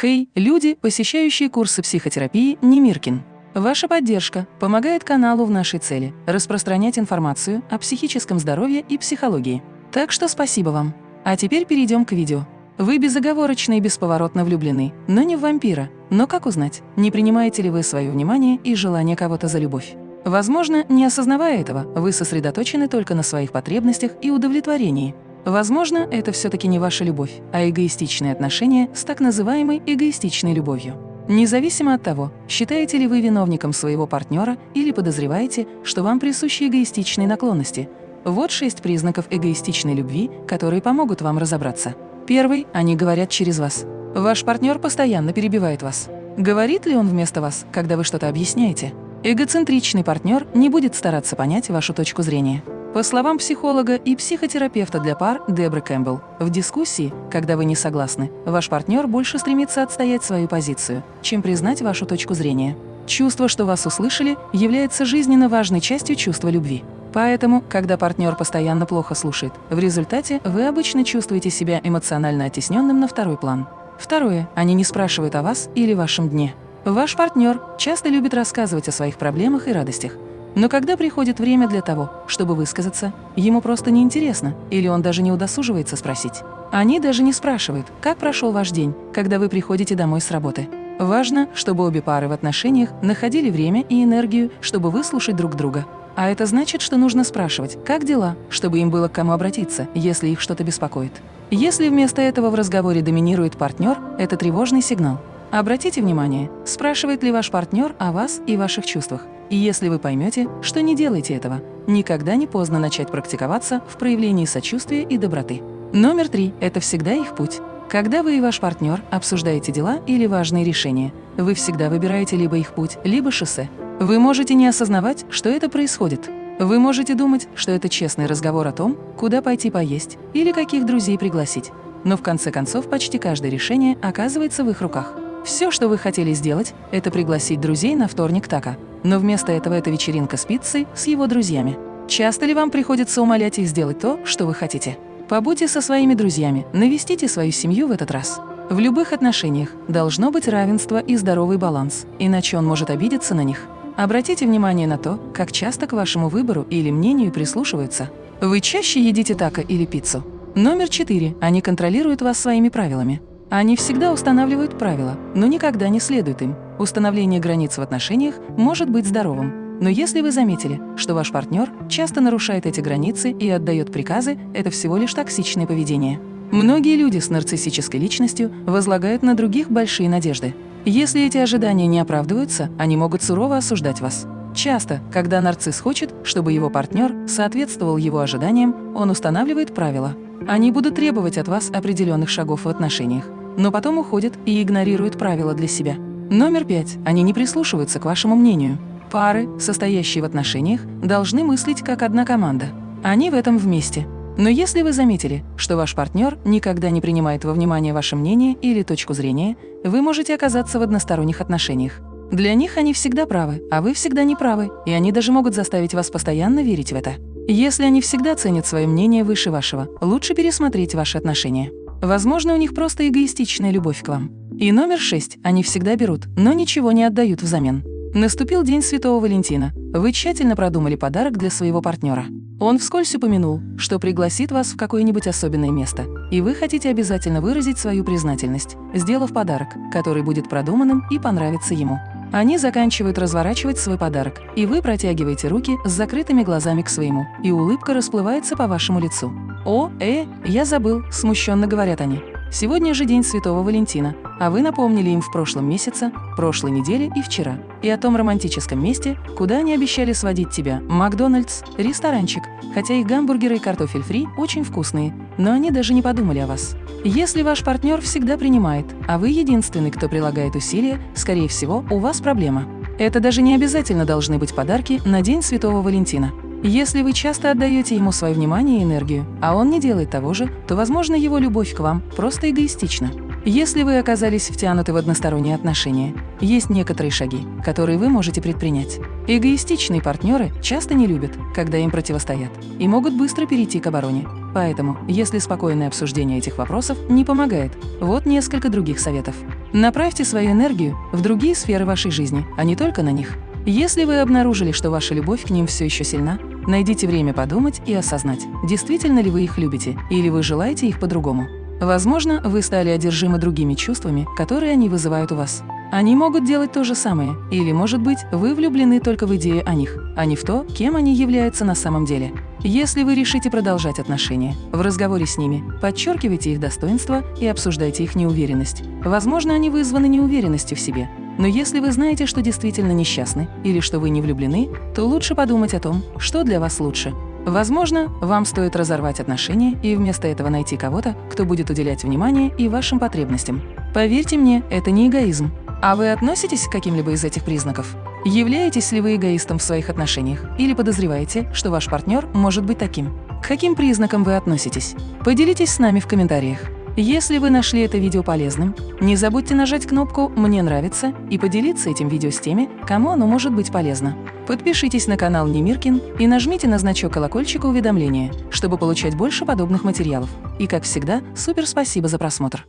Хей, люди, посещающие курсы психотерапии Немиркин. Ваша поддержка помогает каналу в нашей цели – распространять информацию о психическом здоровье и психологии. Так что спасибо вам. А теперь перейдем к видео. Вы безоговорочно и бесповоротно влюблены, но не в вампира. Но как узнать, не принимаете ли вы свое внимание и желание кого-то за любовь? Возможно, не осознавая этого, вы сосредоточены только на своих потребностях и удовлетворении. Возможно, это все-таки не ваша любовь, а эгоистичные отношения с так называемой эгоистичной любовью. Независимо от того, считаете ли вы виновником своего партнера или подозреваете, что вам присущи эгоистичные наклонности, вот шесть признаков эгоистичной любви, которые помогут вам разобраться. Первый – они говорят через вас. Ваш партнер постоянно перебивает вас. Говорит ли он вместо вас, когда вы что-то объясняете? Эгоцентричный партнер не будет стараться понять вашу точку зрения. По словам психолога и психотерапевта для пар Дебры Кэмпбелл, в дискуссии, когда вы не согласны, ваш партнер больше стремится отстоять свою позицию, чем признать вашу точку зрения. Чувство, что вас услышали, является жизненно важной частью чувства любви. Поэтому, когда партнер постоянно плохо слушает, в результате вы обычно чувствуете себя эмоционально оттесненным на второй план. Второе. Они не спрашивают о вас или вашем дне. Ваш партнер часто любит рассказывать о своих проблемах и радостях, но когда приходит время для того, чтобы высказаться, ему просто неинтересно, или он даже не удосуживается спросить. Они даже не спрашивают, как прошел ваш день, когда вы приходите домой с работы. Важно, чтобы обе пары в отношениях находили время и энергию, чтобы выслушать друг друга. А это значит, что нужно спрашивать, как дела, чтобы им было к кому обратиться, если их что-то беспокоит. Если вместо этого в разговоре доминирует партнер, это тревожный сигнал. Обратите внимание, спрашивает ли ваш партнер о вас и ваших чувствах. И если вы поймете, что не делаете этого, никогда не поздно начать практиковаться в проявлении сочувствия и доброты. Номер три – это всегда их путь. Когда вы и ваш партнер обсуждаете дела или важные решения, вы всегда выбираете либо их путь, либо шоссе. Вы можете не осознавать, что это происходит. Вы можете думать, что это честный разговор о том, куда пойти поесть или каких друзей пригласить. Но в конце концов почти каждое решение оказывается в их руках. Все, что вы хотели сделать, это пригласить друзей на вторник така, но вместо этого это вечеринка с пиццей с его друзьями. Часто ли вам приходится умолять их сделать то, что вы хотите? Побудьте со своими друзьями, навестите свою семью в этот раз. В любых отношениях должно быть равенство и здоровый баланс, иначе он может обидеться на них. Обратите внимание на то, как часто к вашему выбору или мнению прислушиваются. Вы чаще едите тако или пиццу? Номер четыре. Они контролируют вас своими правилами. Они всегда устанавливают правила, но никогда не следуют им. Установление границ в отношениях может быть здоровым. Но если вы заметили, что ваш партнер часто нарушает эти границы и отдает приказы, это всего лишь токсичное поведение. Многие люди с нарциссической личностью возлагают на других большие надежды. Если эти ожидания не оправдываются, они могут сурово осуждать вас. Часто, когда нарцисс хочет, чтобы его партнер соответствовал его ожиданиям, он устанавливает правила. Они будут требовать от вас определенных шагов в отношениях, но потом уходят и игнорируют правила для себя. Номер пять. Они не прислушиваются к вашему мнению. Пары, состоящие в отношениях, должны мыслить как одна команда. Они в этом вместе. Но если вы заметили, что ваш партнер никогда не принимает во внимание ваше мнение или точку зрения, вы можете оказаться в односторонних отношениях. Для них они всегда правы, а вы всегда не правы, и они даже могут заставить вас постоянно верить в это. Если они всегда ценят свое мнение выше вашего, лучше пересмотреть ваши отношения. Возможно, у них просто эгоистичная любовь к вам. И номер шесть. Они всегда берут, но ничего не отдают взамен. Наступил День Святого Валентина. Вы тщательно продумали подарок для своего партнера. Он вскользь упомянул, что пригласит вас в какое-нибудь особенное место, и вы хотите обязательно выразить свою признательность, сделав подарок, который будет продуманным и понравится ему. Они заканчивают разворачивать свой подарок, и вы протягиваете руки с закрытыми глазами к своему, и улыбка расплывается по вашему лицу. «О, э, я забыл», – смущенно говорят они. Сегодня же день Святого Валентина, а вы напомнили им в прошлом месяце, прошлой неделе и вчера. И о том романтическом месте, куда они обещали сводить тебя – Макдональдс, ресторанчик, хотя их гамбургеры и картофель фри очень вкусные, но они даже не подумали о вас. Если ваш партнер всегда принимает, а вы единственный, кто прилагает усилия, скорее всего, у вас проблема. Это даже не обязательно должны быть подарки на День Святого Валентина. Если вы часто отдаете ему свое внимание и энергию, а он не делает того же, то, возможно, его любовь к вам просто эгоистична. Если вы оказались втянуты в односторонние отношения, есть некоторые шаги, которые вы можете предпринять. Эгоистичные партнеры часто не любят, когда им противостоят, и могут быстро перейти к обороне. Поэтому, если спокойное обсуждение этих вопросов не помогает, вот несколько других советов. Направьте свою энергию в другие сферы вашей жизни, а не только на них. Если вы обнаружили, что ваша любовь к ним все еще сильна, найдите время подумать и осознать, действительно ли вы их любите или вы желаете их по-другому. Возможно, вы стали одержимы другими чувствами, которые они вызывают у вас. Они могут делать то же самое, или, может быть, вы влюблены только в идею о них, а не в то, кем они являются на самом деле. Если вы решите продолжать отношения, в разговоре с ними подчеркивайте их достоинства и обсуждайте их неуверенность. Возможно, они вызваны неуверенностью в себе. Но если вы знаете, что действительно несчастны или что вы не влюблены, то лучше подумать о том, что для вас лучше Возможно, вам стоит разорвать отношения и вместо этого найти кого-то, кто будет уделять внимание и вашим потребностям. Поверьте мне, это не эгоизм. А вы относитесь к каким-либо из этих признаков? Являетесь ли вы эгоистом в своих отношениях или подозреваете, что ваш партнер может быть таким? К каким признакам вы относитесь? Поделитесь с нами в комментариях. Если вы нашли это видео полезным, не забудьте нажать кнопку «Мне нравится» и поделиться этим видео с теми, кому оно может быть полезно. Подпишитесь на канал Немиркин и нажмите на значок колокольчика уведомления, чтобы получать больше подобных материалов. И, как всегда, супер спасибо за просмотр!